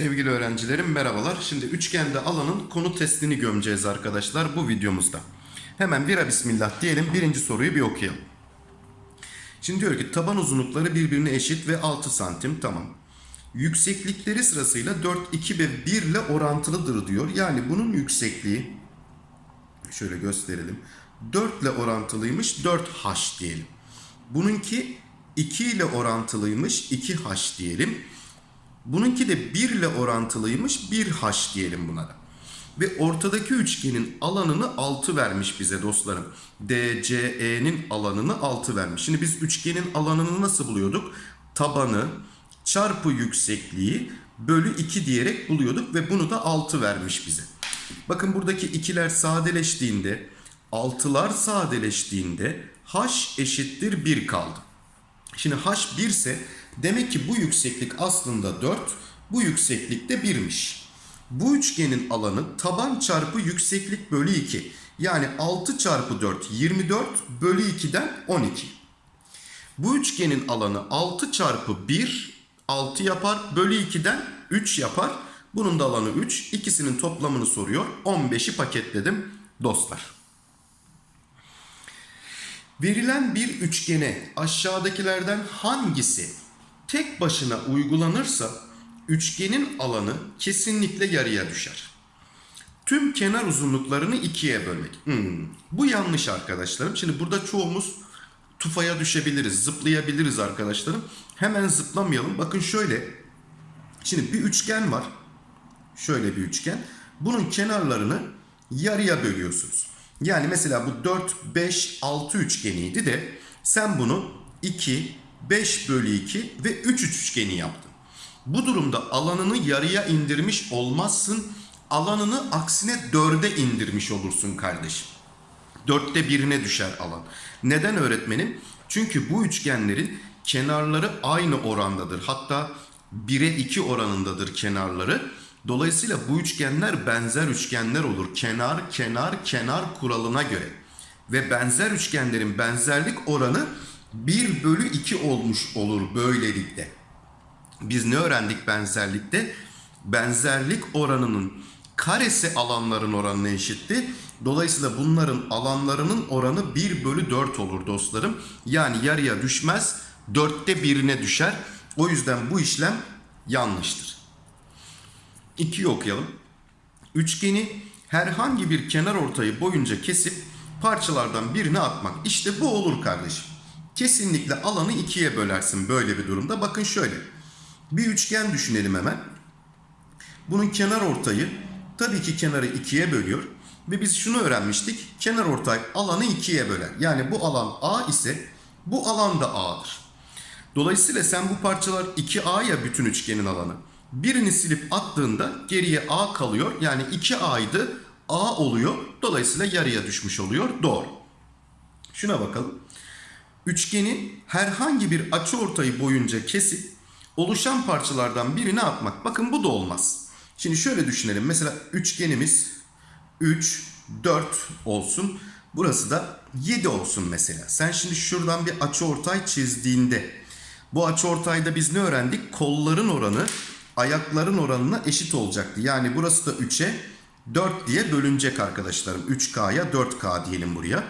Sevgili öğrencilerim merhabalar. Şimdi üçgende alanın konu testini gömeceğiz arkadaşlar bu videomuzda. Hemen bira bismillah diyelim birinci soruyu bir okuyalım. Şimdi diyor ki taban uzunlukları birbirine eşit ve 6 santim tamam. Yükseklikleri sırasıyla 4, 2 ve 1 ile orantılıdır diyor. Yani bunun yüksekliği şöyle gösterelim. 4 ile orantılıymış 4h diyelim. Bununki 2 ile orantılıymış 2h diyelim. Bununki de 1 ile orantılıymış 1h diyelim buna da. Ve ortadaki üçgenin alanını 6 vermiş bize dostlarım. DCE'nin alanını 6 vermiş. Şimdi biz üçgenin alanını nasıl buluyorduk? Tabanı çarpı yüksekliği bölü 2 diyerek buluyorduk ve bunu da 6 vermiş bize. Bakın buradaki ikiler sadeleştiğinde, 6'lar sadeleştiğinde h eşittir 1 kaldı. Şimdi h 1 ise demek ki bu yükseklik aslında 4, bu yükseklik de 1'miş. Bu üçgenin alanı taban çarpı yükseklik bölü 2. Yani 6 çarpı 4 24 bölü 2'den 12. Bu üçgenin alanı 6 çarpı 1 6 yapar bölü 2'den 3 yapar. Bunun da alanı 3. İkisinin toplamını soruyor. 15'i paketledim dostlar. Verilen bir üçgene aşağıdakilerden hangisi tek başına uygulanırsa üçgenin alanı kesinlikle yarıya düşer. Tüm kenar uzunluklarını ikiye bölmek. Hmm, bu yanlış arkadaşlarım. Şimdi burada çoğumuz tufaya düşebiliriz, zıplayabiliriz arkadaşlarım. Hemen zıplamayalım. Bakın şöyle. Şimdi bir üçgen var. Şöyle bir üçgen. Bunun kenarlarını yarıya bölüyorsunuz. Yani mesela bu 4, 5, 6 üçgeniydi de sen bunu 2, 5 bölü 2 ve 3 üçgeni yaptın. Bu durumda alanını yarıya indirmiş olmazsın. Alanını aksine 4'e indirmiş olursun kardeşim. 4'te birine düşer alan. Neden öğretmenim? Çünkü bu üçgenlerin kenarları aynı orandadır. Hatta 1'e 2 oranındadır kenarları. Dolayısıyla bu üçgenler benzer üçgenler olur. Kenar, kenar, kenar kuralına göre. Ve benzer üçgenlerin benzerlik oranı 1 bölü 2 olmuş olur böylelikle. Biz ne öğrendik benzerlikte? Benzerlik oranının karesi alanların oranına eşitti. Dolayısıyla bunların alanlarının oranı 1 bölü 4 olur dostlarım. Yani yarıya düşmez, dörtte birine düşer. O yüzden bu işlem yanlıştır. 2'yi okuyalım. Üçgeni herhangi bir kenar ortayı boyunca kesip parçalardan birini atmak. İşte bu olur kardeşim. Kesinlikle alanı ikiye bölersin böyle bir durumda. Bakın şöyle. Bir üçgen düşünelim hemen. Bunun kenar ortayı tabii ki kenarı ikiye bölüyor. Ve biz şunu öğrenmiştik. Kenar ortay alanı ikiye böler. Yani bu alan A ise bu alan da A'dır. Dolayısıyla sen bu parçalar 2A ya bütün üçgenin alanı. Birini silip attığında geriye A kalıyor. Yani 2A'ydı A oluyor. Dolayısıyla yarıya düşmüş oluyor. Doğru. Şuna bakalım. Üçgeni herhangi bir açıortayı boyunca kesip oluşan parçalardan birini atmak. Bakın bu da olmaz. Şimdi şöyle düşünelim. Mesela üçgenimiz 3, 4 olsun. Burası da 7 olsun mesela. Sen şimdi şuradan bir açıortay çizdiğinde bu açıortayda biz ne öğrendik? Kolların oranı ayakların oranına eşit olacaktı. Yani burası da 3'e 4 diye bölünecek arkadaşlarım. 3K'ya 4K diyelim buraya.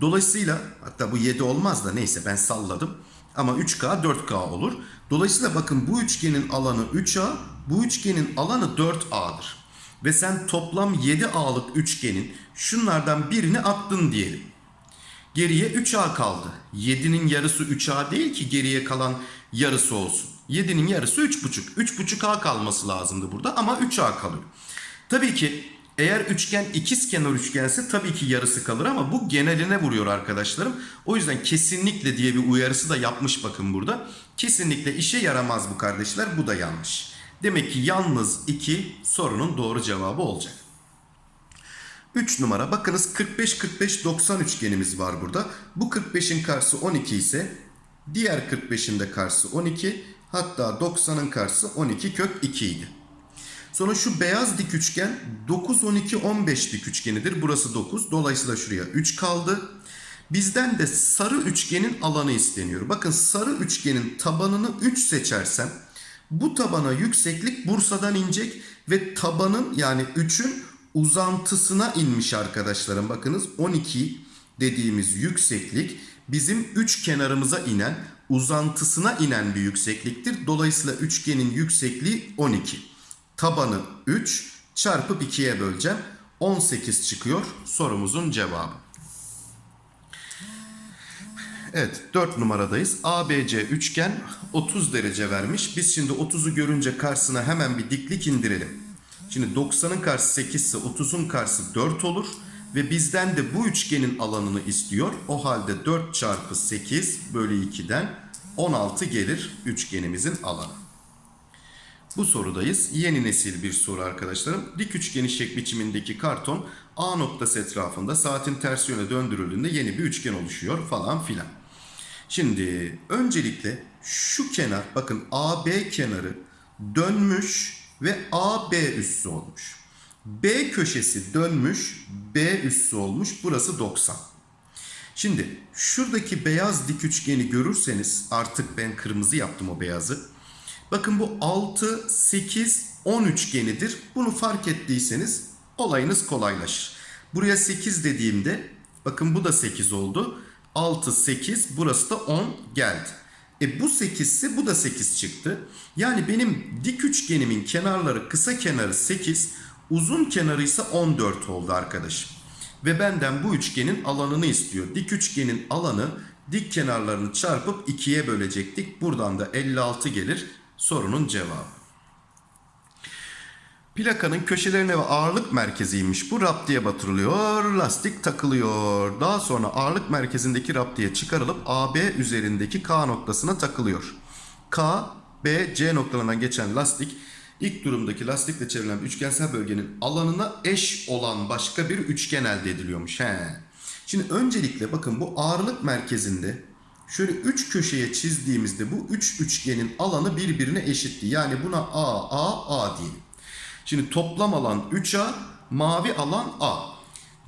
Dolayısıyla hatta bu 7 olmaz da neyse ben salladım. Ama 3K 4K olur. Dolayısıyla bakın bu üçgenin alanı 3A, bu üçgenin alanı 4A'dır. Ve sen toplam 7A'lık üçgenin şunlardan birini attın diyelim. Geriye 3A kaldı. 7'nin yarısı 3A değil ki geriye kalan yarısı olsun. 7'nin yarısı 3,5. 3,5A kalması lazımdı burada ama 3A kalıyor. Tabii ki eğer üçgen ikiz kenar üçgense tabii ki yarısı kalır ama bu geneline vuruyor arkadaşlarım. O yüzden kesinlikle diye bir uyarısı da yapmış bakın burada. Kesinlikle işe yaramaz bu kardeşler. Bu da yanlış. Demek ki yalnız 2 sorunun doğru cevabı olacak. 3 numara bakınız 45 45 90 üçgenimiz var burada. Bu 45'in karşısı 12 ise diğer 45'in de karşısı 12 hatta 90'ın karşısı 12 kök 2 idi. Sonra şu beyaz dik üçgen 9 12 15 dik üçgenidir. Burası 9. Dolayısıyla şuraya 3 kaldı. Bizden de sarı üçgenin alanı isteniyor. Bakın sarı üçgenin tabanını 3 seçersem bu tabana yükseklik Bursa'dan inecek ve tabanın yani 3'ün uzantısına inmiş arkadaşlarım. Bakınız 12 dediğimiz yükseklik bizim üç kenarımıza inen uzantısına inen bir yüksekliktir. Dolayısıyla üçgenin yüksekliği 12. Tabanı 3 çarpıp 2'ye böleceğim. 18 çıkıyor sorumuzun cevabı. Evet 4 numaradayız. ABC üçgen 30 derece vermiş. Biz şimdi 30'u görünce karşısına hemen bir diklik indirelim. Şimdi 90'ın karşısı 8 ise 30'un karşısı 4 olur. Ve bizden de bu üçgenin alanını istiyor. O halde 4 çarpı 8 bölü 2'den 16 gelir üçgenimizin alanı. Bu sorudayız. Yeni nesil bir soru arkadaşlarım. Dik üçgen şek biçimindeki karton A noktası etrafında saatin ters yöne döndürüldüğünde yeni bir üçgen oluşuyor falan filan. Şimdi öncelikle şu kenar bakın AB kenarı dönmüş ve AB üssü olmuş. B köşesi dönmüş, B üssü olmuş. Burası 90. Şimdi şuradaki beyaz dik üçgeni görürseniz artık ben kırmızı yaptım o beyazı. Bakın bu 6, 8, 10 üçgenidir. Bunu fark ettiyseniz olayınız kolaylaşır. Buraya 8 dediğimde bakın bu da 8 oldu. 6, 8 burası da 10 geldi. E bu 8 ise bu da 8 çıktı. Yani benim dik üçgenimin kenarları kısa kenarı 8, uzun kenarı ise 14 oldu arkadaşım. Ve benden bu üçgenin alanını istiyor. Dik üçgenin alanı dik kenarlarını çarpıp 2'ye bölecektik. Buradan da 56 gelir sorunun cevabı. Plakanın köşelerine ve ağırlık merkeziymiş. Bu raptiye batırılıyor, lastik takılıyor. Daha sonra ağırlık merkezindeki raptiye çıkarılıp AB üzerindeki K noktasına takılıyor. K, B, C noktalarından geçen lastik ilk durumdaki lastikle çevrilen üçgensel bölgenin alanına eş olan başka bir üçgen elde ediliyormuş. He. Şimdi öncelikle bakın bu ağırlık merkezinde şöyle 3 köşeye çizdiğimizde bu 3 üç üçgenin alanı birbirine eşitti. Yani buna A, A, A diyelim. Şimdi toplam alan 3A, mavi alan A.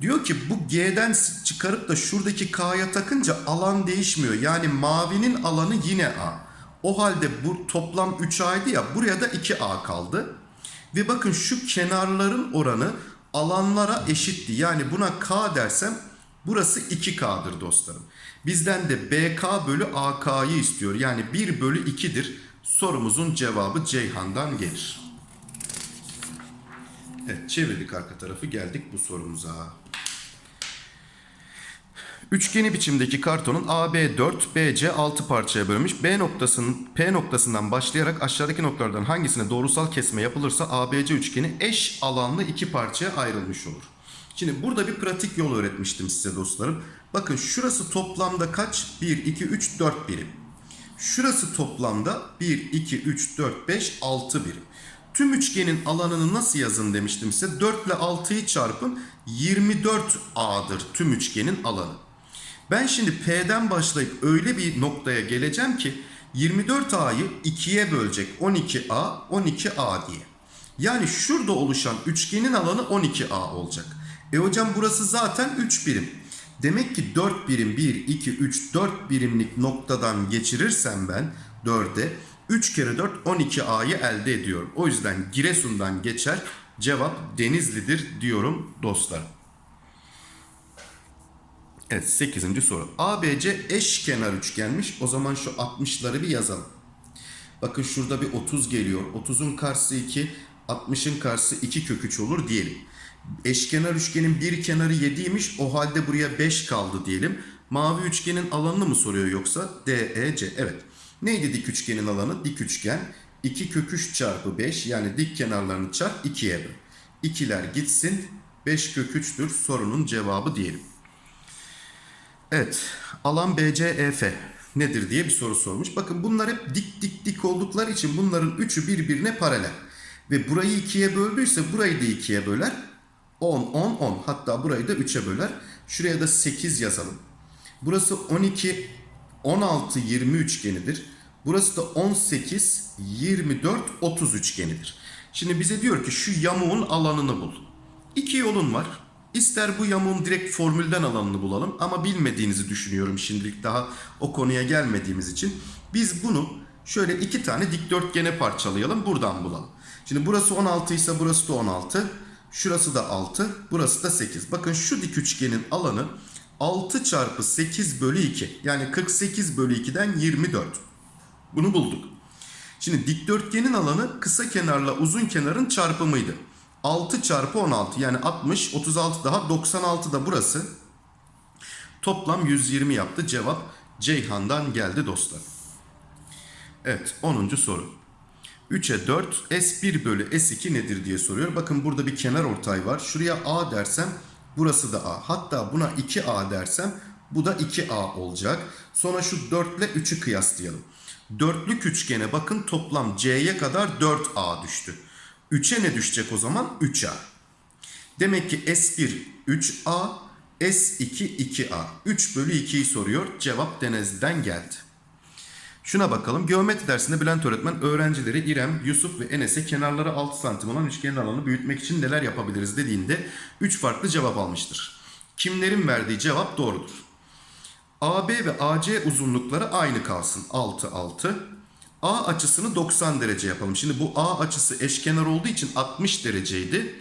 Diyor ki bu G'den çıkarıp da şuradaki K'ya takınca alan değişmiyor. Yani mavinin alanı yine A. O halde bu toplam 3A'ydı ya buraya da 2A kaldı. Ve bakın şu kenarların oranı alanlara eşitti. Yani buna K dersem burası 2K'dır dostlarım. Bizden de BK bölü AK'yı istiyor. Yani 1 bölü 2'dir. Sorumuzun cevabı Ceyhan'dan gelir. Evet çevirdik arka tarafı geldik bu sorumuza. Üçgeni biçimdeki kartonun AB 4, BC 6 parçaya bölünmüş. B noktasının P noktasından başlayarak aşağıdaki noktalardan hangisine doğrusal kesme yapılırsa ABC üçgeni eş alanlı iki parçaya ayrılmış olur. Şimdi burada bir pratik yol öğretmiştim size dostlarım. Bakın şurası toplamda kaç? 1, 2, 3, 4 birim. Şurası toplamda 1, 2, 3, 4, 5, 6 birim. Tüm üçgenin alanını nasıl yazın demiştim size. 4 ile 6'yı çarpın 24A'dır tüm üçgenin alanı. Ben şimdi P'den başlayıp öyle bir noktaya geleceğim ki 24A'yı 2'ye bölecek 12A 12A diye. Yani şurada oluşan üçgenin alanı 12A olacak. E hocam burası zaten 3 birim. Demek ki 4 birim 1, 2, 3, 4 birimlik noktadan geçirirsem ben 4'e 3 kere 4 12A'yı elde ediyorum. O yüzden Giresun'dan geçer. Cevap Denizli'dir diyorum dostlarım. Evet 8. soru. ABC eşkenar üçgenmiş. O zaman şu 60'ları bir yazalım. Bakın şurada bir 30 geliyor. 30'un karşısı 2, 60'ın karşısı 2 kök 3 olur diyelim. Eşkenar üçgenin bir kenarı 7'ymiş. O halde buraya 5 kaldı diyelim. Mavi üçgenin alanını mı soruyor yoksa? DEC. Evet. Neydi dik üçgenin alanı? Dik üçgen 2 kök 3 çarpı 5 yani dik kenarlarını çarp 2'ye böl. İkiler gitsin 5 kök 3'tür sorunun cevabı diyelim. Evet alan BCEF nedir diye bir soru sormuş. Bakın bunlar hep dik dik dik oldukları için bunların üçü birbirine paralel. Ve burayı ikiye böldüyse burayı da ikiye böler. 10, 10, 10 hatta burayı da 3'e böler. Şuraya da 8 yazalım. Burası 12, 16, 20 üçgenidir. Burası da 18, 24, 30 üçgenidir. Şimdi bize diyor ki şu yamuğun alanını bul. İki yolun var. İster bu yamuğun direkt formülden alanını bulalım ama bilmediğinizi düşünüyorum şimdilik daha o konuya gelmediğimiz için. Biz bunu şöyle iki tane dikdörtgene parçalayalım buradan bulalım. Şimdi burası 16 ise burası da 16. Şurası da 6, burası da 8. Bakın şu dik üçgenin alanı 6 çarpı 8 bölü 2. Yani 48 bölü 2'den 24. Bunu bulduk. Şimdi dikdörtgenin alanı kısa kenarla uzun kenarın çarpımıydı. 6 çarpı 16 yani 60, 36 daha 96 da burası. Toplam 120 yaptı. Cevap Ceyhan'dan geldi dostlar. Evet 10. soru. 3'e 4 S1 bölü S2 nedir diye soruyor. Bakın burada bir kenar ortay var. Şuraya A dersem burası da A. Hatta buna 2A dersem bu da 2A olacak. Sonra şu 4 ile 3'ü kıyaslayalım. Dörtlük üçgene bakın toplam C'ye kadar 4A düştü. 3'e ne düşecek o zaman? 3A. Demek ki S1 3A, S2 2A. 3 bölü 2'yi soruyor. Cevap Denizli'den geldi. Şuna bakalım. Geometri dersinde Bülent öğretmen öğrencileri İrem, Yusuf ve Enes'e kenarları 6 santim olan üçgenin alanını büyütmek için neler yapabiliriz dediğinde 3 farklı cevap almıştır. Kimlerin verdiği cevap doğrudur. AB ve AC uzunlukları aynı kalsın. 6 6. A açısını 90 derece yapalım. Şimdi bu A açısı eşkenar olduğu için 60 dereceydi.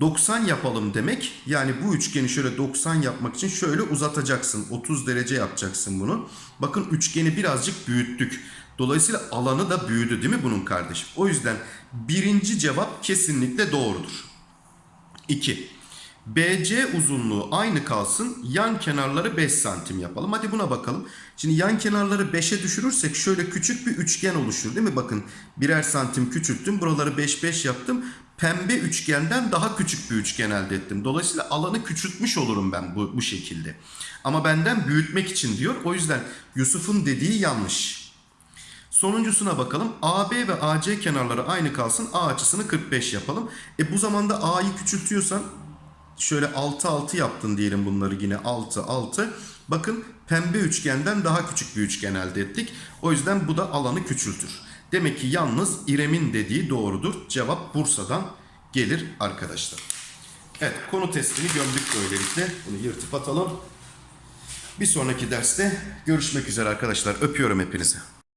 90 yapalım demek. Yani bu üçgeni şöyle 90 yapmak için şöyle uzatacaksın. 30 derece yapacaksın bunu. Bakın üçgeni birazcık büyüttük. Dolayısıyla alanı da büyüdü değil mi bunun kardeşim? O yüzden birinci cevap kesinlikle doğrudur. 2. BC uzunluğu aynı kalsın. Yan kenarları 5 santim yapalım. Hadi buna bakalım. Şimdi yan kenarları 5'e düşürürsek şöyle küçük bir üçgen oluşur değil mi? Bakın birer santim küçülttüm. Buraları 5 5 yaptım. Pembe üçgenden daha küçük bir üçgen elde ettim. Dolayısıyla alanı küçültmüş olurum ben bu, bu şekilde. Ama benden büyütmek için diyor. O yüzden Yusuf'un dediği yanlış. Sonuncusuna bakalım. AB ve AC kenarları aynı kalsın. A açısını 45 yapalım. E bu zamanda A'yı küçültüyorsan şöyle 6 6 yaptın diyelim bunları yine 6 6. Bakın pembe üçgenden daha küçük bir üçgen elde ettik. O yüzden bu da alanı küçültür. Demek ki yalnız İrem'in dediği doğrudur. Cevap Bursa'dan gelir arkadaşlar. Evet konu testini gömdük böylelikle. Bunu yırtıp atalım. Bir sonraki derste görüşmek üzere arkadaşlar. Öpüyorum hepinizi.